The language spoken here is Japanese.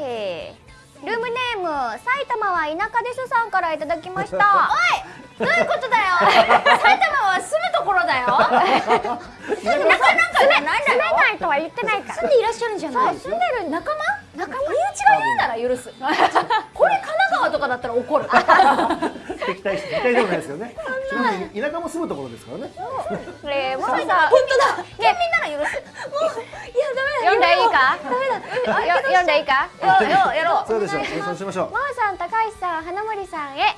ネーム埼玉は田舎ですさんからいただきました。おい！どういうことだよ。埼玉は住むところだよ。田舎なんかじゃないんだよ。住めないとは言ってないから。住んでいらっしゃるんじゃない？住んでる仲間？仲間？身内が言うなら許す。これ神奈川とかだったら怒る。敵対敵対でもないですよね。ちなみに田舎も住むところですからね。えー、もうさ本当だ。県民なら許す。もうんでいいか？読んでいいか？よよやろ。うそうでしょう。演奏しましょう。真央さん高橋さん花森さんへ